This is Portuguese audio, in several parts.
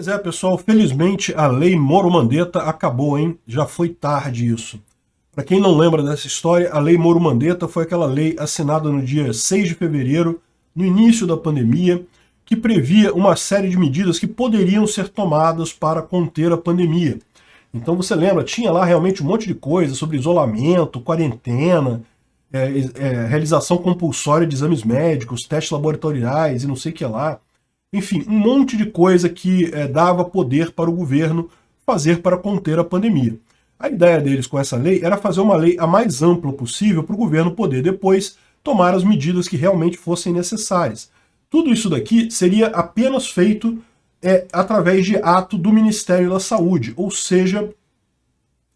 Pois é, pessoal, felizmente a lei Moro Mandetta acabou, hein? Já foi tarde isso. Para quem não lembra dessa história, a lei Moro Mandetta foi aquela lei assinada no dia 6 de fevereiro, no início da pandemia, que previa uma série de medidas que poderiam ser tomadas para conter a pandemia. Então você lembra, tinha lá realmente um monte de coisa sobre isolamento, quarentena, é, é, realização compulsória de exames médicos, testes laboratoriais e não sei o que lá. Enfim, um monte de coisa que é, dava poder para o governo fazer para conter a pandemia. A ideia deles com essa lei era fazer uma lei a mais ampla possível para o governo poder depois tomar as medidas que realmente fossem necessárias. Tudo isso daqui seria apenas feito é, através de ato do Ministério da Saúde, ou seja,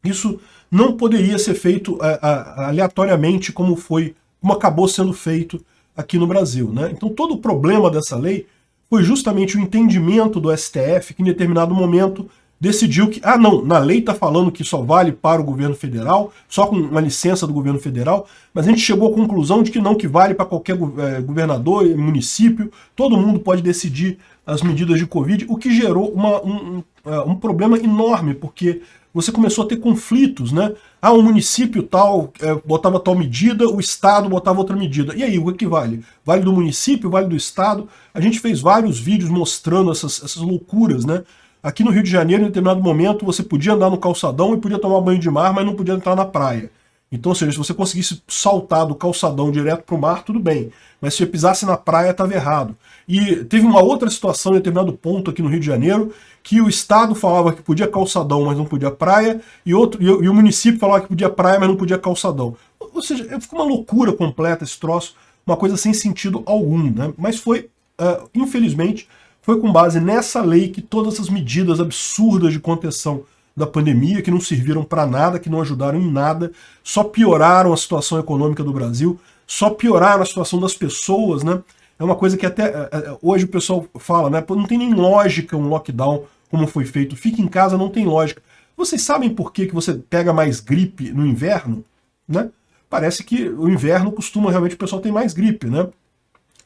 isso não poderia ser feito é, aleatoriamente como foi, como acabou sendo feito aqui no Brasil. Né? Então todo o problema dessa lei foi justamente o entendimento do STF que em determinado momento decidiu que, ah não, na lei está falando que só vale para o governo federal, só com uma licença do governo federal, mas a gente chegou à conclusão de que não, que vale para qualquer é, governador, município, todo mundo pode decidir as medidas de Covid, o que gerou uma, um, um, é, um problema enorme, porque você começou a ter conflitos, né? Ah, o município tal é, botava tal medida, o Estado botava outra medida. E aí, o que vale? Vale do município, vale do Estado? A gente fez vários vídeos mostrando essas, essas loucuras, né? Aqui no Rio de Janeiro, em determinado momento, você podia andar no calçadão e podia tomar banho de mar, mas não podia entrar na praia. Então, ou seja, se você conseguisse saltar do calçadão direto para o mar, tudo bem. Mas se você pisasse na praia, estava errado. E teve uma outra situação em determinado ponto aqui no Rio de Janeiro, que o Estado falava que podia calçadão, mas não podia praia, e, outro, e, e o município falava que podia praia, mas não podia calçadão. Ou seja, ficou uma loucura completa esse troço, uma coisa sem sentido algum. Né? Mas foi, uh, infelizmente, foi com base nessa lei que todas essas medidas absurdas de contenção da pandemia, que não serviram para nada, que não ajudaram em nada, só pioraram a situação econômica do Brasil, só pioraram a situação das pessoas, né? É uma coisa que até é, é, hoje o pessoal fala, né? Não tem nem lógica um lockdown como foi feito. Fique em casa não tem lógica. Vocês sabem por que, que você pega mais gripe no inverno? Né? Parece que o inverno costuma realmente o pessoal tem mais gripe, né?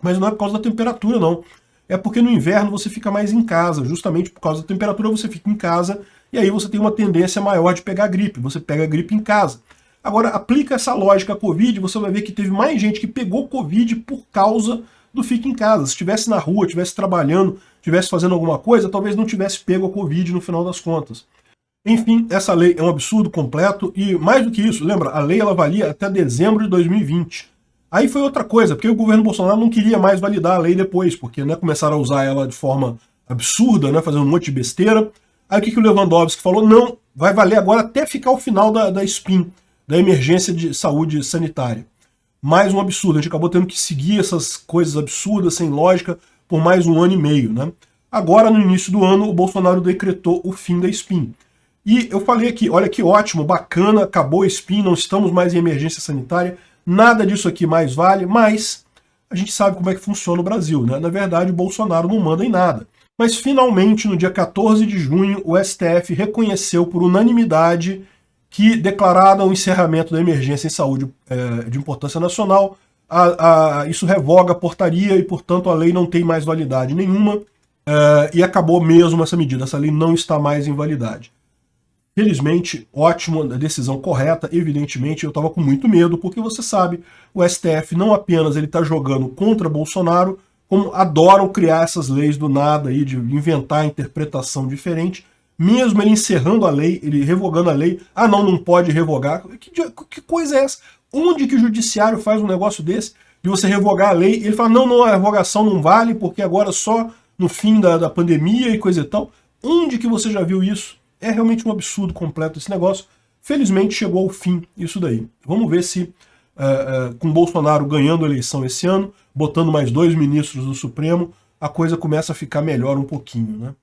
Mas não é por causa da temperatura, não é porque no inverno você fica mais em casa, justamente por causa da temperatura você fica em casa e aí você tem uma tendência maior de pegar gripe, você pega gripe em casa. Agora, aplica essa lógica à Covid, você vai ver que teve mais gente que pegou Covid por causa do fique em casa. Se estivesse na rua, estivesse trabalhando, estivesse fazendo alguma coisa, talvez não tivesse pego a Covid no final das contas. Enfim, essa lei é um absurdo completo e mais do que isso, lembra, a lei ela valia até dezembro de 2020. Aí foi outra coisa, porque o governo Bolsonaro não queria mais validar a lei depois, porque né, começaram a usar ela de forma absurda, né, fazendo um monte de besteira. Aí o que, que o Lewandowski falou? Não, vai valer agora até ficar o final da, da SPIN, da emergência de saúde sanitária. Mais um absurdo, a gente acabou tendo que seguir essas coisas absurdas, sem lógica, por mais um ano e meio. Né? Agora, no início do ano, o Bolsonaro decretou o fim da SPIN. E eu falei aqui, olha que ótimo, bacana, acabou a SPIN, não estamos mais em emergência sanitária, Nada disso aqui mais vale, mas a gente sabe como é que funciona o Brasil, né? Na verdade, o Bolsonaro não manda em nada. Mas finalmente, no dia 14 de junho, o STF reconheceu por unanimidade que, declarado o encerramento da emergência em saúde é, de importância nacional, a, a, isso revoga a portaria e, portanto, a lei não tem mais validade nenhuma é, e acabou mesmo essa medida. Essa lei não está mais em validade. Felizmente, ótimo, a decisão correta, evidentemente eu estava com muito medo, porque você sabe, o STF não apenas ele está jogando contra Bolsonaro, como adoram criar essas leis do nada, aí, de inventar interpretação diferente, mesmo ele encerrando a lei, ele revogando a lei, ah não, não pode revogar, que, que coisa é essa? Onde que o judiciário faz um negócio desse, de você revogar a lei, ele fala, não, não, a revogação não vale, porque agora só no fim da, da pandemia e coisa e tal, onde que você já viu isso? É realmente um absurdo completo esse negócio. Felizmente chegou ao fim isso daí. Vamos ver se, uh, uh, com Bolsonaro ganhando a eleição esse ano, botando mais dois ministros do Supremo, a coisa começa a ficar melhor um pouquinho, né?